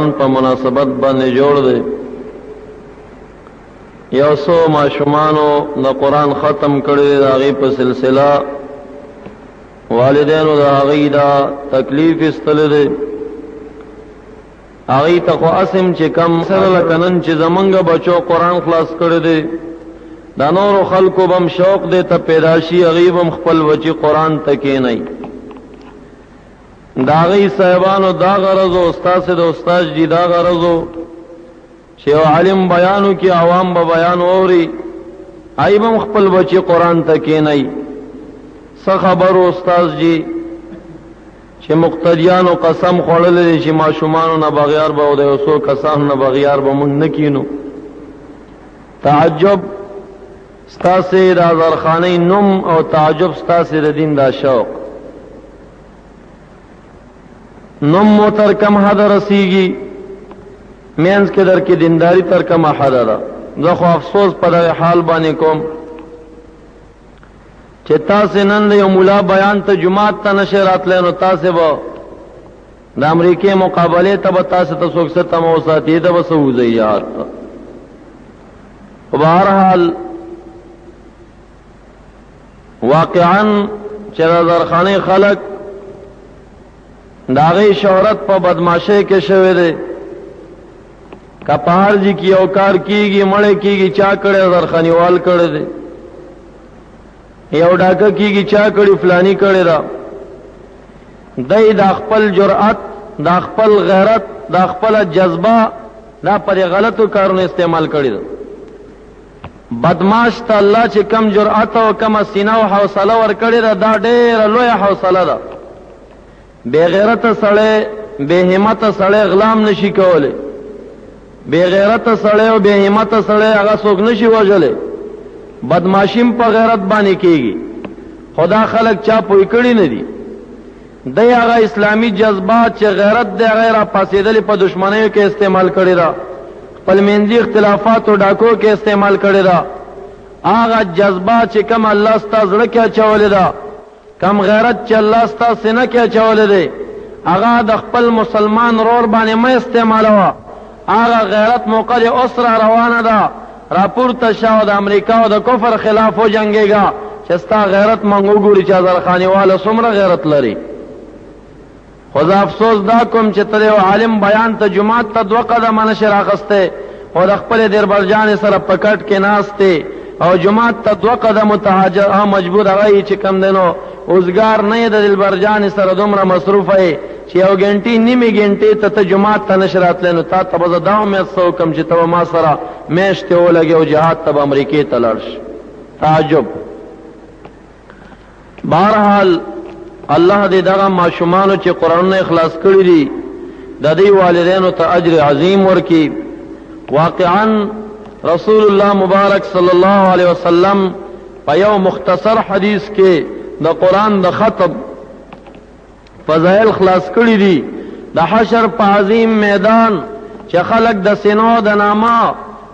ان په مناسبت باندې جوړ دی یو څو ماشومانو د قران ختم کړي د هغه په سلسله والدینو د هغه دا تکلیف استل دي هغه ته خو اسم چې کم سره لکنن چې زمونږ بچو قران خلاص کړي دي دا نور خلکو بم شوق دې ته پیداشي غیبم خپل وچی قران تکې نه د هغوی صاحبانو دا غرض و، ستاسې د استاد جي دا غرض و، چې یو عالم بیان وکړي، عوام به بیان واوري، هغوی به هم خپل بچي قرآن ته کېنوي. څه خبر و استاد جي، چې مقتدیانو قسم خوړلی دی، چې ماشومانو نه بغیار به او د یو څو کسانو نه بغیار به موږ نه کېنو. تعجب ستاسې د اظهرخانۍ نوم او تعجب ستاسې د دین دا شوق. نوم مو تر کم حد رسیږي مینس کې در کې دینداری تر کم حد ده زه خو افسوس په دغه حال باندې کوم چې تاسو نن یو مولا بیان ته جمعات ته نشه راتلې نو تاسو به د امریکای مقابله ته به تاسو ته څوک ست مو ساتي دا وسو زیات په هر حال واقعا چې د درخانې خلک داغه شهرت په بدمعشۍ کې شوی دی کپار جی کی او کار کیږي مړې کیږي چا کړه درخانیوال کړه دی یو ډاکه کیږي چا کړي فلانی کړي دا دای د خپل جرأت د خپل غیرت د خپل جذبه دا پر غلطو کارونو استعمال کړي بدمعاش ته الله چې کم جرأت او کمه سینه او حوصله ورکړې ده دا ډېره لویه حوصله ده بېغیرته سړی بېهمته سړی غلام نشي کولی بېغیرته سړی او بېهمته سړی هغه څوک نشي وژلی بدمعاشي هم په غیرت باندې کېږي خو دا خلک چا پوه کړي نه دي دی هغه اسلامي جذبه چې غیرت دی هغه یې راپاڅېدلې په دښمنیو کې استعمال کړې ده، خپل منځي اختلافاتو ډاکو کې استعمال کړې ده، هغه جذبه چې کومه الله ستا زړه کې اچولې ده، کوم غیرت چې الله ستا سینه کې اچولی دی هغه د خپل مسلمان ورور باندې مه استعمالوه، هغه غیرت موقع دې اوس را روانه ده. راپورته شه او د امریکا او د کفر خلاف وجنګېږه چې ستا غیرت موږ وګوري چې ازرخانیواله څومره غیرت لري. خو زه افسوس دا کوم چې ته د یو عالم بیان ته جومات ته دوه قدمه نه شې راخستی او د خپلې دېربرجانې سره په کټ کې ناست یې او جومات ته دوه قدمو ته مجبور هغه یې چې کوم دی نو اوزګار نه یې د دلبرجانې سره دومره مصروفه یې چې یو ګنټې نیمې ګنټې ته ته جومات ته نشې راتلی نو تا ته به زه دا امید څه وکړم چې ته به ما سره میاشتې ولګې او جهاد ته به امریکې ته لاړ شي تعجب بهرحال الله دې دغه ماشومانو چې قرآنونه اخلاص کړي دي د دې والدینو ته اجر عظیم ورکي واقعا رسول الله مبارک صلی الله علیه وسلم په یو مختصر حدیث کې د قرآن د ختم فضائل خلاص کړي دي د حشر په عظیم میدان چې خلک د سینو د نامه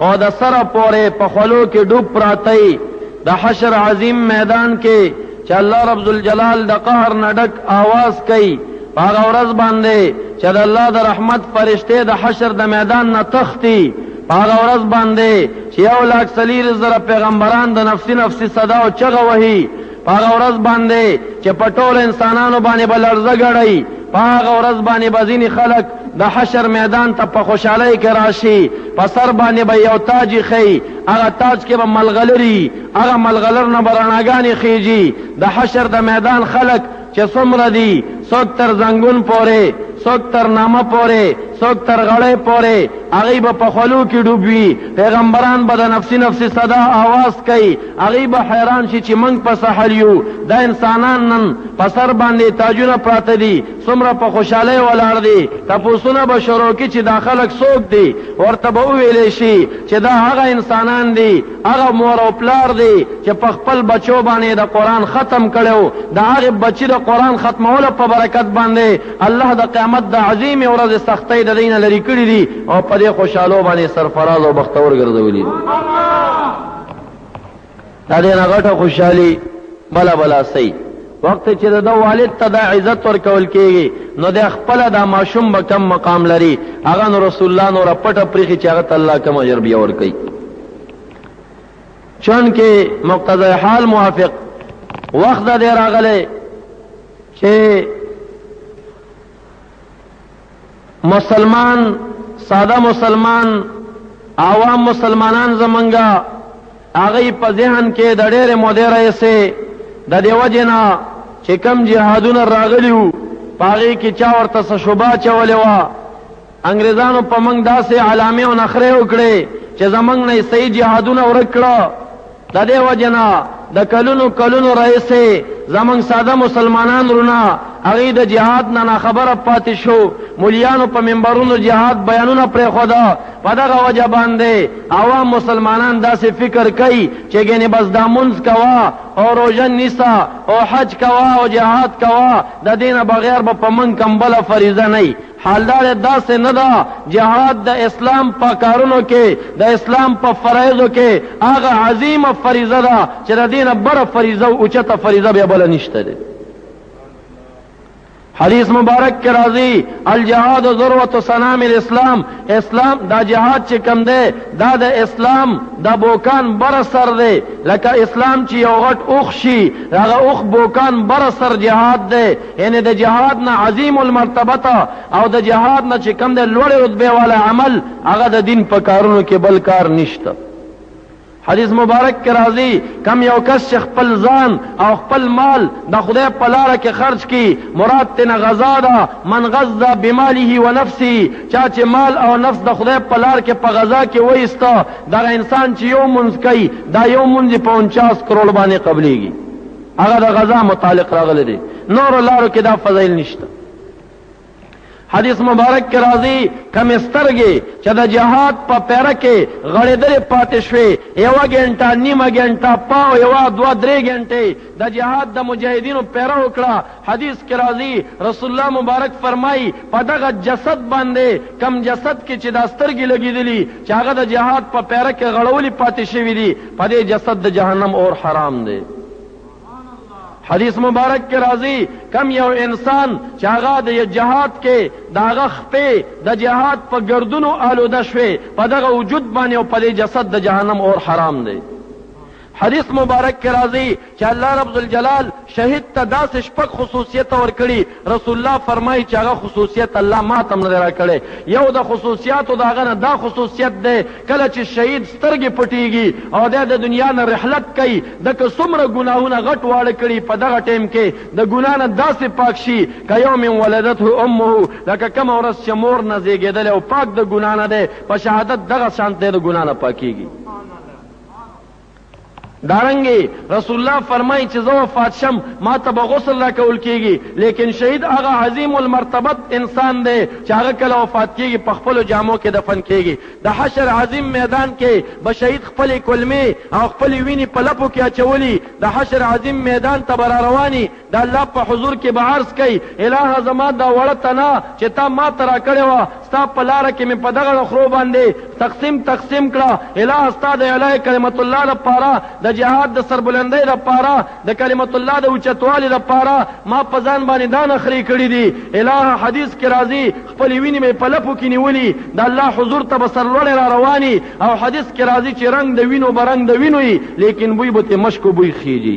او د سره پورې په خولو کې ډوب پراته د حشر عظیم میدان کې چې الله رب ذوالجلال د قهر نه ډک آواز کوي په هغه ورځ باندې چې د الله د رحمت فرشتې د حشر د میدان نه تختی په هغه ورځ باندې چې یو لاک څلیر زره پیغمبران د نفسي نفسي صدا او چغه وهي په هغه ورځ باندې چې په ټولو انسانانو باندې به لړزه ګړی، په هغه ورځ باندې به ځینې خلک د حشر میدان ته په خوشحالۍ کې راشي، په سر باندې به یو تاج ایښی، هغه تاج کې به ملغلري، هغه ملغلر نه به رڼاګانې خېژي، د حشر د میدان خلک چې څومره دي، څوک تر زنګون پورې، څوک تر نامه پورې، څوک تر غړۍ پورې، هغوی به په خولو کې ډوب وي، پیغمبران به د نفسي نفسي صدا اواز کوي، هغوی به حیران شي چې موږ په څه حال یو، دا انسانان نن په سر باندې تاجونه پراته دي، څومره په خوشحالۍ ولاړ دي، تپوسونه به شروع کړي چې دا خلک څوک دي، ورته به وویل شي چې دا هغه انسانان دي، هغه مور او پلار دی چې په خپل بچو باندې د قرآن ختم کړو د هغه بچی د قرآن ختمولو په برکت باندې الله د قیامت د عظیم ورځ سختۍ د دینه لري کړی دي او په دې خوشاله باندې سرفراز او بختور ګرځولي دا دې نه غټه خوشحالي بلا بلا سي وخت چې د ده والد ته دا عزت ورکول کېږي، نو دی خپله دا ماشوم به کوم مقام لري؟ هغه نو رسول الله نوره پټه پرېښي چې هغه ته الله کوم اجر بیا ورکوي. چونکه مقتضی حال موافق وخت دا دی راغلی چې مسلمان ساده مسلمان عوام مسلمانان زمونږ هغه په ذهن کې د ډېرې مودې راهیسې د دې وجې نه چې کم جهادونه راغلي وو په هغې کې چا ورته څه شبه اچولې وه انګریزانو په موږ داسې علامې او نخرې وکړې چې زمونږ نه یې صحیح جهادونه ورک کړه د دې وجې نه د کلونو کلونو راهیسې زموږ ساده مسلمانان وروڼه هغوی د جهاد نه ناخبره پاتې شو، مولیانو په منبرونو جهاد بیانونه پرېښود، په دغه وجه باندې عوام مسلمانان داسې فکر کوي چې ګنې بس دا لمونځ کوه او روژه نیسه او حج کوه او جهاد کوه د دې نه بغیر به په موږ کوم بله فریضه نه حال دا دی داسې نه ده، جهاد د اسلام په کارونو کې، د اسلام په فرایضو کې هغه عظیمه فریضه ده چې د دې نه بره فریضه او اوچته فریضه بیا بله نشته دی. حدیث مبارک کې راځي الجهاد ذروة سنام الاسلام اسلام دا جهاد چې کم دی دا د اسلام د بوکان بر سر دی لکه اسلام چې یو غټ اوخ شي هغه اوخ بوکان بر سر جهاد دی یعنې د جهاد نه عظیم المرتبته او د جهاد نه چې کوم دی لوړې رتبې والا عمل هغه د دین په کارونو کې بل کار نشته حدیث مبارک کې راځي کم یو کس چې خپل ځان او خپل مال د خدای په لاره کې خرج کړي مراد تنه غذا ده من غذا بماله و نفسه چا چې مال او نفس د خدای په لار کې په غذا کې وایسته دغه انسان چې یو منځ کوي دا یو منځ په 49 کروڑ باندې قبليږي هغه د غزا متعلق راغلی دی نور لارو کې دا فضایل نشته حدیث مبارک کې راځي کم سترګې چې د جهاد په پیره کې غړېدلې پاتې شوې یوه ګنټه نیمه ګنټه پاو یوه دوه درې ګنټې د جهاد د مجاهدینو پیره وکړه حدیث کې راځي رسول الله مبارک فرمایي په دغه جسد باندې کم جسد کې چې دا سترګې لګېدلي چې هغه د جهاد په پیره کې غړولي پاتې شوي دي په دې جسد د جهنم اور حرام دی حدیث مبارک کې راځي کم یو انسان چې هغه د جهاد کې د هغه خپې د جهاد په ګردونو آلوده شوې په دغه وجود باندې او په دې جسد د جهنم اور حرام دی حدیث مبارک کې راځي چې الله رب ذوالجلال شهید ته داسې شپږ خصوصیته ورکړي، رسول الله فرمایي چې هغه خصوصیت الله ماته هم نه دی راکړی، یو د خصوصیاتو د هغه نه دا خصوصیت دی کله چې شهید سترګې پټیږي او دی د دنیا نه رحلت کوي ده که څومره ګناهونه غټ واړه کړي په دغه ټایم کې د ګناه نه داسې پاک شي که یوم ولدته امه لکه کومه ورځ چې مور نه زیږیدلی او پاک د ګناه نه دی په شهادت دغه شانته د ګناه نه پاکیږي. دارنګه رسول الله فرمایي چې زه وفات شم ما ته به غسل راکول کیږي لیکن شهید هغه عظیم المرتبت انسان دی چې هغه کله وفات کیږي په خپل جامو کې دفن کیږي د حشر عظیم میدان کې به شهید خپل کلمې او خپل ویني په لپو کې اچولي د حشر عظیم میدان ته بر رواني د الله په حضور کې به عرض کوي، الهه زما دا وړه تنه چې تا ماته راکړې وه، ستا په لاره کې مې په دغړه خرو باندې تقسیم تقسیم کړه، الهه ستا د اعلاء کلمة الله لپاره، د جهاد د سربلندۍ لپاره، د کلمة الله د اوچتوالي لپاره ما په ځان باندې دا نخرې کړې دي، الهه حدیث کې راځي، خپلې وینې مې په لپو کې نیولي، د الله حضور ته به سرلوړی را روان یي او حدیث کې راځي چې رنګ د وینو به رنګ د وینو یي، لیکن بوی به ترې مشکو بوی خیژي.